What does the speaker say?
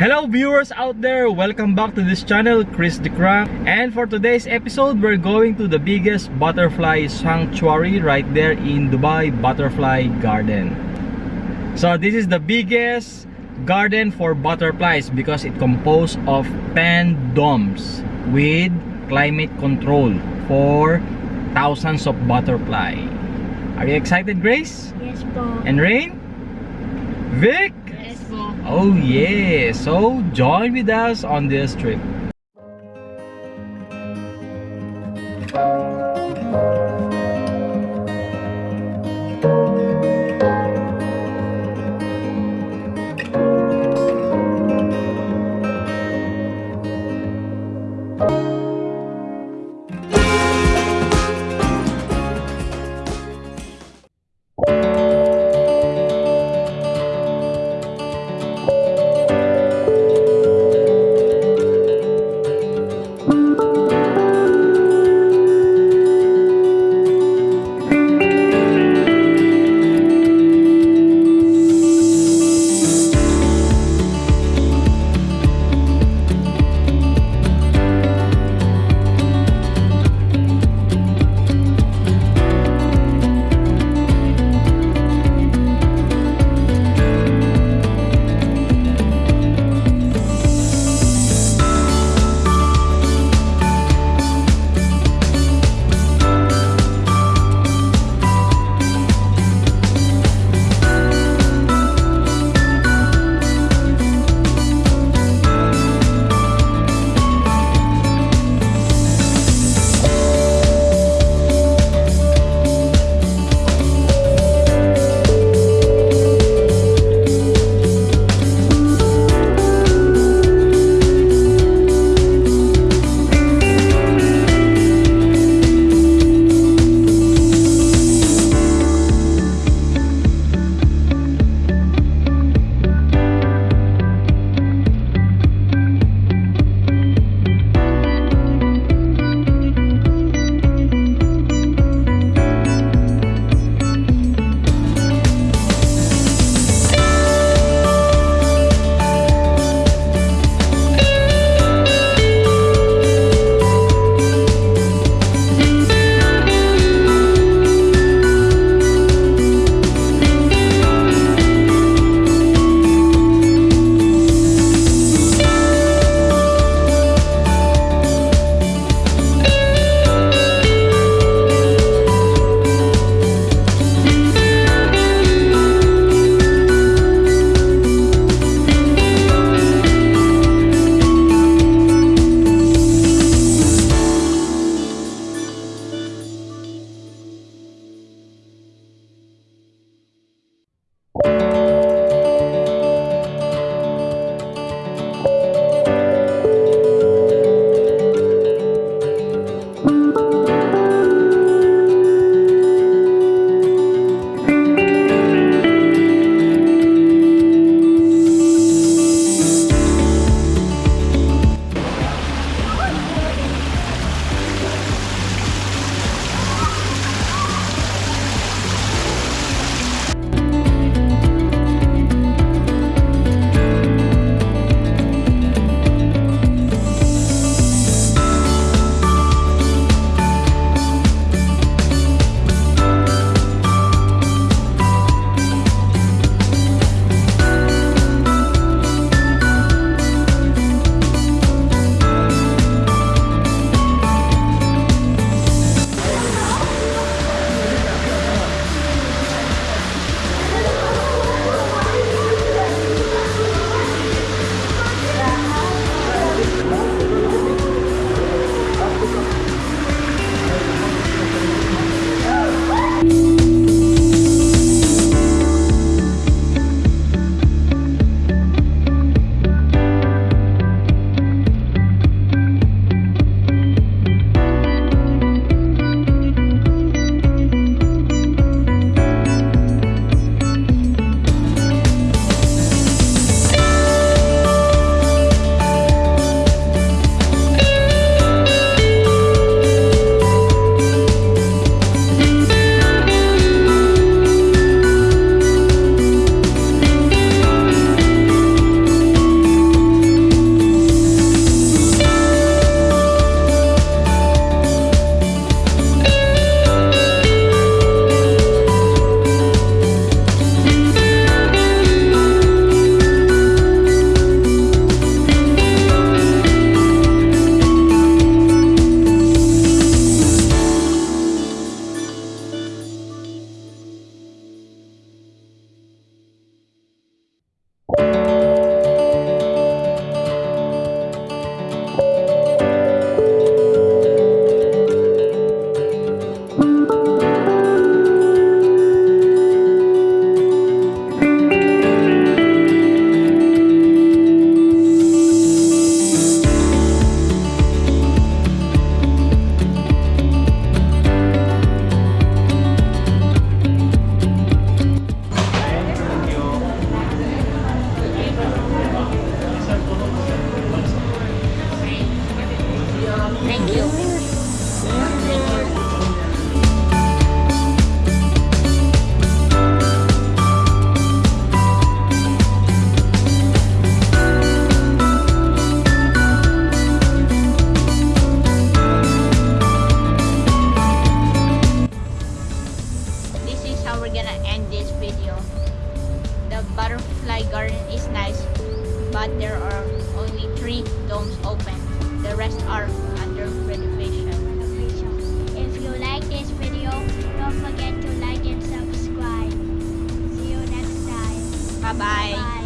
Hello viewers out there, welcome back to this channel, Chris the Crank. And for today's episode, we're going to the biggest butterfly sanctuary right there in Dubai Butterfly Garden. So this is the biggest garden for butterflies because it composed of 10 domes with climate control for thousands of butterfly. Are you excited, Grace? Yes po. And Rain? Vic? Oh yeah! So join with us on this trip. But there are only three domes open. The rest are under renovation. If you like this video, don't forget to like and subscribe. See you next time. Bye-bye. Bye.